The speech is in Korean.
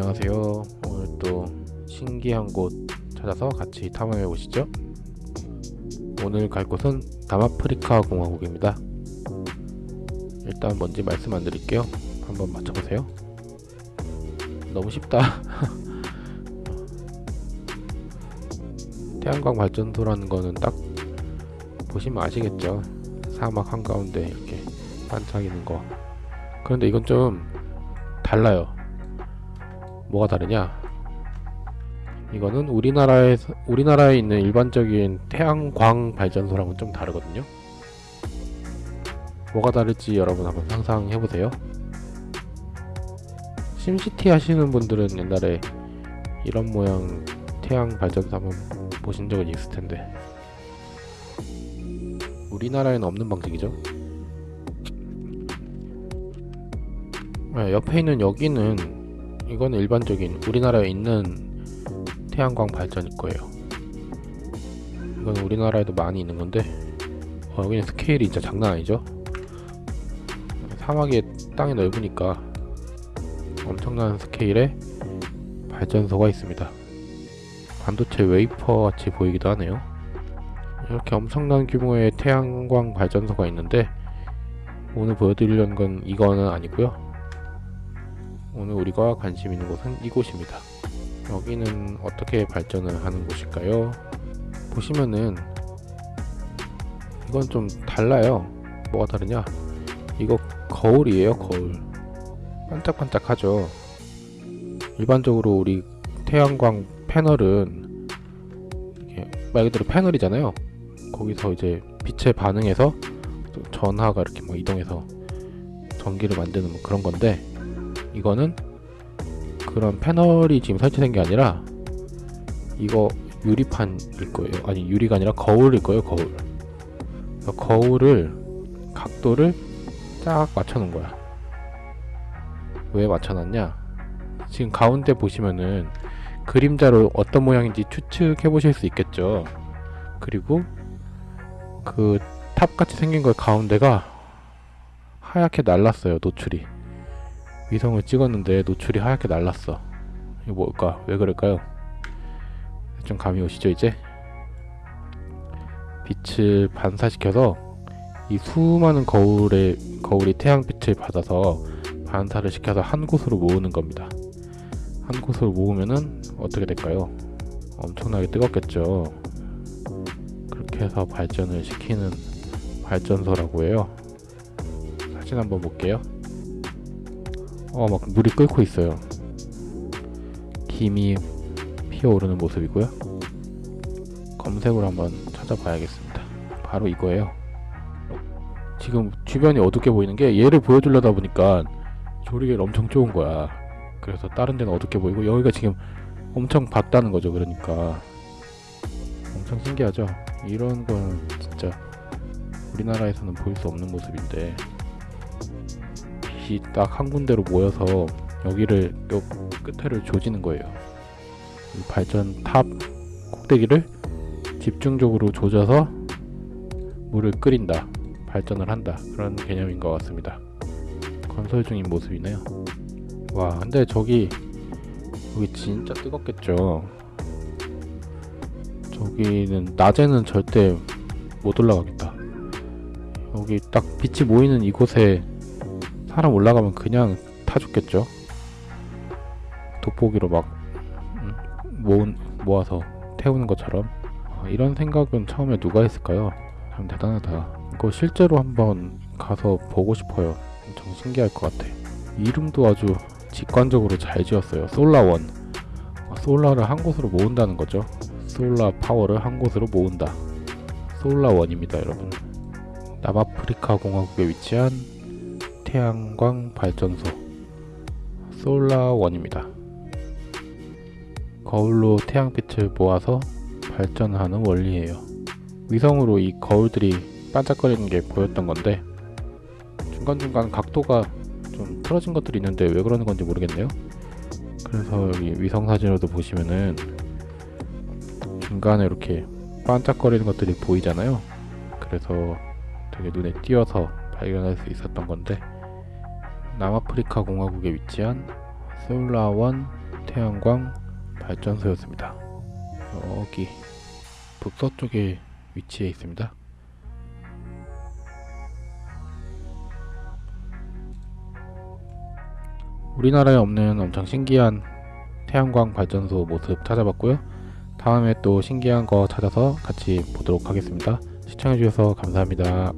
안녕하세요. 오늘 또 신기한 곳 찾아서 같이 탐험해 보시죠. 오늘 갈 곳은 남아프리카 공화국입니다. 일단 뭔지 말씀 안 드릴게요. 한번 맞춰보세요. 너무 쉽다. 태양광 발전소라는 거는 딱 보시면 아시겠죠. 사막 한가운데 이렇게 반짝이는 거. 그런데 이건 좀 달라요. 뭐가 다르냐? 이거는 우리나라에서 우리나라에 있는 일반적인 태양광 발전소랑은 좀 다르거든요. 뭐가 다를지 여러분 한번 상상해 보세요. 심시티 하시는 분들은 옛날에 이런 모양 태양 발전소 한번 보신 적은 있을 텐데 우리나라에는 없는 방식이죠. 네, 옆에 있는 여기는 이거는 일반적인 우리나라에 있는 태양광 발전일 거예요. 이건 우리나라에도 많이 있는 건데 어, 여기는 스케일이 진짜 장난 아니죠? 사막이 땅이 넓으니까 엄청난 스케일의 발전소가 있습니다. 반도체 웨이퍼 같이 보이기도 하네요. 이렇게 엄청난 규모의 태양광 발전소가 있는데 오늘 보여드리려는 건 이거는 아니고요. 오늘 우리가 관심 있는 곳은 이곳입니다. 여기는 어떻게 발전을 하는 곳일까요? 보시면은 이건 좀 달라요. 뭐가 다르냐? 이거 거울이에요, 거울. 반짝반짝하죠. 일반적으로 우리 태양광 패널은 말 그대로 패널이잖아요. 거기서 이제 빛에 반응해서 전하가 이렇게 뭐 이동해서 전기를 만드는 뭐 그런 건데 이거는 그런 패널이 지금 설치된 게 아니라 이거 유리판일 거예요. 아니 유리가 아니라 거울일 거예요. 거울. 거울을 각도를 딱 맞춰 놓은 거야. 왜 맞춰 놨냐? 지금 가운데 보시면은 그림자로 어떤 모양인지 추측해 보실 수 있겠죠. 그리고 그 탑같이 생긴 거 가운데가 하얗게 날랐어요. 노출이. 위성을 찍었는데 노출이 하얗게 날랐어 이거 뭘까? 왜 그럴까요? 좀 감이 오시죠 이제? 빛을 반사시켜서 이 수많은 거울에 거울이 태양빛을 받아서 반사를 시켜서 한 곳으로 모으는 겁니다 한 곳으로 모으면은 어떻게 될까요? 엄청나게 뜨겁겠죠 그렇게 해서 발전을 시키는 발전소라고 해요 사진 한번 볼게요 어막 물이 끓고 있어요. 김이 피어오르는 모습이고요. 검색으로 한번 찾아봐야겠습니다. 바로 이거예요. 지금 주변이 어둡게 보이는 게 얘를 보여주려다 보니까 조리개를 엄청 좋은 거야. 그래서 다른 데는 어둡게 보이고 여기가 지금 엄청 밝다는 거죠 그러니까. 엄청 신기하죠? 이런 건 진짜 우리나라에서는 볼 수 없는 모습인데 빛이 딱 한 군데로 모여서 여기를 요 끝에를 조지는 거예요. 발전 탑 꼭대기를 집중적으로 조져서 물을 끓인다. 발전을 한다. 그런 개념인 것 같습니다. 건설 중인 모습이네요. 와, 근데 저기 여기 진짜 뜨겁겠죠. 저기는 낮에는 절대 못 올라가겠다. 여기 딱 빛이 모이는 이곳에 사람 올라가면 그냥 타 죽겠죠? 돋보기로 막 음, 모은, 모아서 태우는 것처럼? 아, 이런 생각은 처음에 누가 했을까요? 참 대단하다. 이거 실제로 한번 가서 보고 싶어요. 엄청 신기할 것 같아. 이름도 아주 직관적으로 잘 지었어요. 솔라원. 아, 솔라를 한 곳으로 모은다는 거죠? 솔라 파워를 한 곳으로 모은다. 솔라원입니다 여러분. 남아프리카 공화국에 위치한 태양광 발전소 솔라원입니다. 거울로 태양빛을 모아서 발전하는 원리예요. 위성으로 이 거울들이 반짝거리는 게 보였던 건데 중간중간 각도가 좀 틀어진 것들이 있는데 왜 그러는 건지 모르겠네요. 그래서 여기 위성 사진으로도 보시면은 중간에 이렇게 반짝거리는 것들이 보이잖아요. 그래서 되게 눈에 띄어서 발견할 수 있었던 건데 남아프리카 공화국에 위치한 솔라원 태양광 발전소였습니다. 여기 북서쪽에 위치해 있습니다. 우리나라에 없는 엄청 신기한 태양광 발전소 모습 찾아봤고요. 다음에 또 신기한 거 찾아서 같이 보도록 하겠습니다. 시청해주셔서 감사합니다.